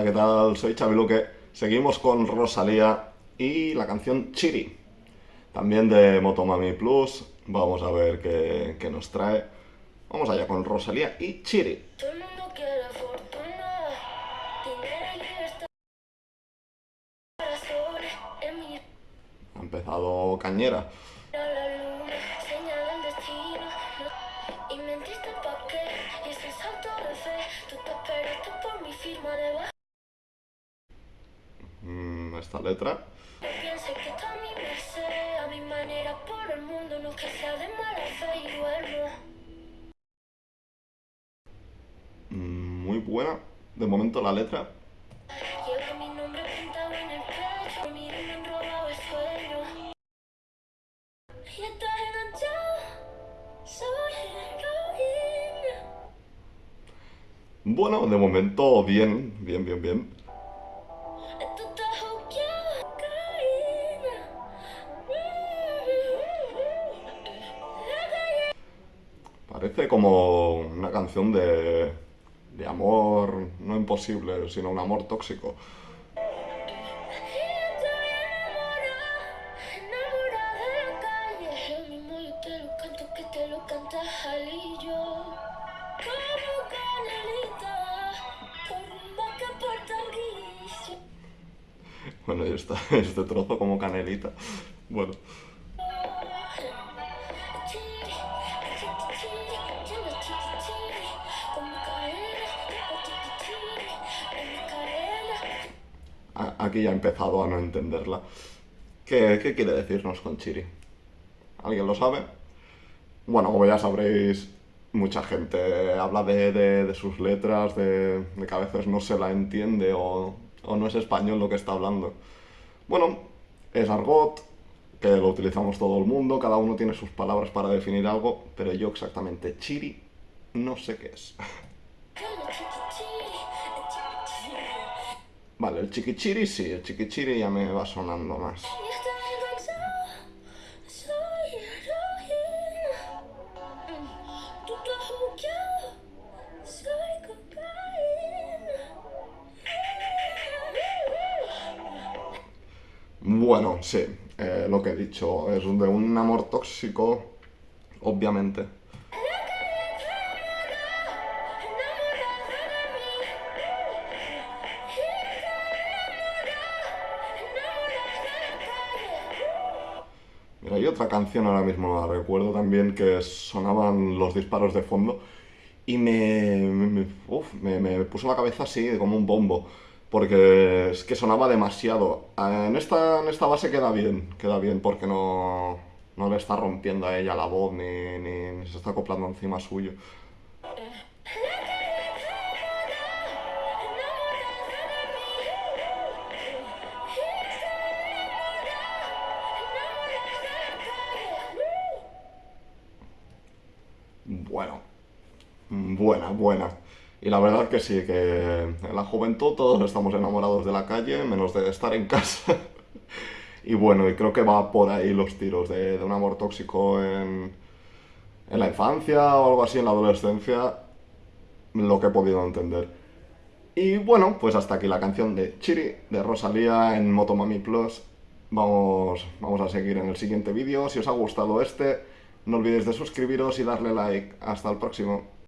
Hola, ¿qué tal? Soy Xavi Luque. Seguimos con Rosalía y la canción Chiri. También de Motomami Plus. Vamos a ver qué, qué nos trae. Vamos allá con Rosalía y Chiri. Ha empezado cañera. a la esta letra. Mm, muy buena. De momento la letra. Bueno, de momento bien, bien, bien, bien. Parece como una canción de, de amor, no imposible, sino un amor tóxico. Bueno, y está este trozo como canelita. Bueno, aquí ya he empezado a no entenderla. ¿Qué, qué quiere decirnos con Chiri? ¿Alguien lo sabe? Bueno, como ya sabréis, mucha gente habla de, de- sus letras, de, de que a veces no se la entiende o, o no es español lo que está hablando. Bueno, es argot, que lo utilizamos todo el mundo, cada uno tiene sus palabras para definir algo, pero yo exactamente Chiri no sé qué es. Vale, el chiquichiri sí, el chiquichiri ya me va sonando más. Bueno, sí, eh, lo que he dicho, es de un amor tóxico, obviamente. Mira, hay otra canción ahora mismo, la recuerdo también, que sonaban los disparos de fondo y me, me, uf, me- me puso la cabeza así, como un bombo, porque es que sonaba demasiado. Eh, En esta, en esta base queda bien, queda bien, porque no, no le está rompiendo a ella la voz ni, ni- ni se está acoplando encima suyo. Buena, buena. Y la verdad que sí, que en la juventud todos estamos enamorados de la calle, menos de estar en casa. Y bueno, y creo que va por ahí los tiros de, de un amor tóxico en, en la infancia o algo así, en la adolescencia, lo que he podido entender. Y bueno, pues hasta aquí la canción de Chiri, de Rosalía en Motomami Plus. Vamos, vamos a seguir en el siguiente vídeo. Si os ha gustado este, no olvidéis de suscribiros y darle like. Hasta el próximo.